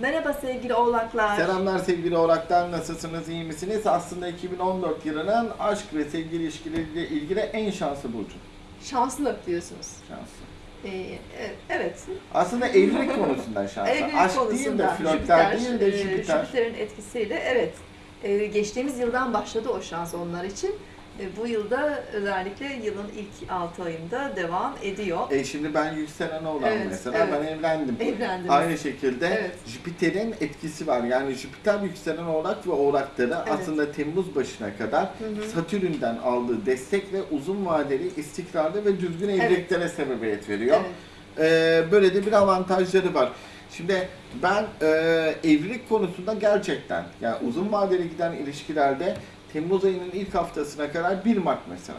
Merhaba sevgili oğlaklar. Selamlar sevgili oğlaklar, nasılsınız, iyi misiniz? Aslında 2014 yılının aşk ve sevgi ilişkileriyle ilgili en şanslı burcu. Şanslı diyorsunuz. Şanslı. Ee, e- evet. Aslında evlilik konusundan şanslı. Evlilik aşk konusunda değil de flörtler Jüpiter, değil de e, Jüpiter. Jüpiter'in etkisiyle evet. e, geçtiğimiz yıldan başladı o şans onlar için. E, bu yılda özellikle yılın ilk 6 ayında devam ediyor. E şimdi ben yükselen olan Evet, mesela evet. ben evlendim. Evlendiniz. Aynı şekilde Evet. Jüpiter'in etkisi var. Yani Jüpiter yükselen oğlak ve oğlakları Evet. aslında Temmuz başına kadar Hı hı. Satürn'den aldığı destek ve uzun vadeli istikrarlı ve düzgün evliliklere sebebiyet veriyor. Evet. Ee, böyle de bir avantajları var. Şimdi ben e, evlilik konusunda gerçekten yani uzun vadeli giden ilişkilerde Temmuz ayının ilk haftasına kadar 1 Mart mesela.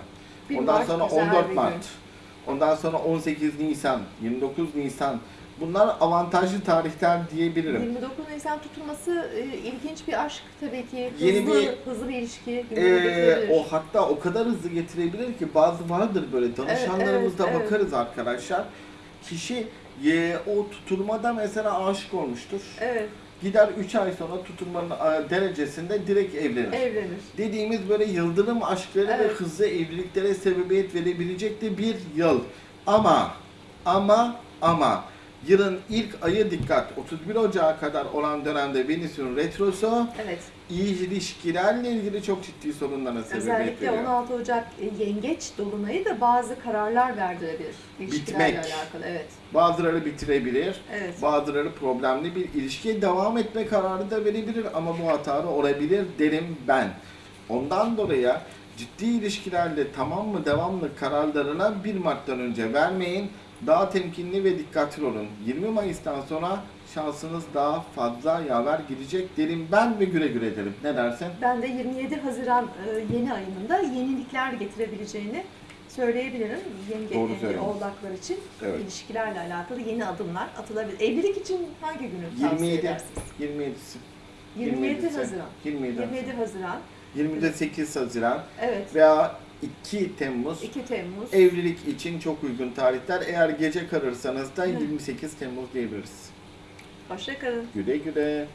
Bir Ondan Mart sonra güzel 14 bir Mart. gün. Ondan sonra 18 Nisan, 29 Nisan. Bunlar avantajlı tarihler diyebilirim. 29 Nisan tutulması e, ilginç bir aşk tabii ki. Yeni hızlı, bir- hızlı bir ilişki. Getirebilir. o hatta o kadar hızlı getirebilir ki bazı vardır böyle danışanlarımızda evet, evet. bakarız arkadaşlar. Kişi e, o tutulmada mesela aşık olmuştur. Evet, Gider 3 ay sonra tutulmanın e, derecesinde direkt evlenir. evlenir. Dediğimiz böyle yıldırım aşkları ve Evet. hızlı evliliklere sebebiyet verebilecek de bir yıl. Ama, ama, ama yılın ilk ayı dikkat 31 Ocağı kadar olan dönemde Venüs'ün retrosu Evet. ilişkilerle ilgili çok ciddi sorunlara sebebiyet Özellikle veriyor. 16 Ocak e, yengeç dolunayı da bazı kararlar verdirebilir. Bitmek. alakalı. Evet. Bazıları bitirebilir, Evet. bazıları problemli bir ilişkiye devam etme kararı da verebilir ama bu hatalı olabilir derim ben. Ondan dolayı ciddi ilişkilerle tamam mı devamlı kararlarına 1 Mart'tan önce vermeyin. Daha temkinli ve dikkatli olun. 20 Mayıs'tan sonra şansınız daha fazla yaver gidecek derim ben ve güle güle derim. Ne dersin? Ben de 27 Haziran e, yeni ayında yenilikler getirebileceğini söyleyebilirim. Yenge, Doğru e, söylüyorsun. oğlaklar için Evet. ilişkilerle alakalı yeni adımlar atılabilir. Evlilik için hangi günü tavsiye 27. edersiniz? 27'si. 27 27'si. Haziran. 27. 27 Haziran. 28 Haziran Evet. veya 2 Temmuz 2 Temmuz. evlilik için çok uygun tarihler. Eğer gece kalırsanız da Hı. 28 Temmuz diyebiliriz. Hoşçakalın. Güle güle.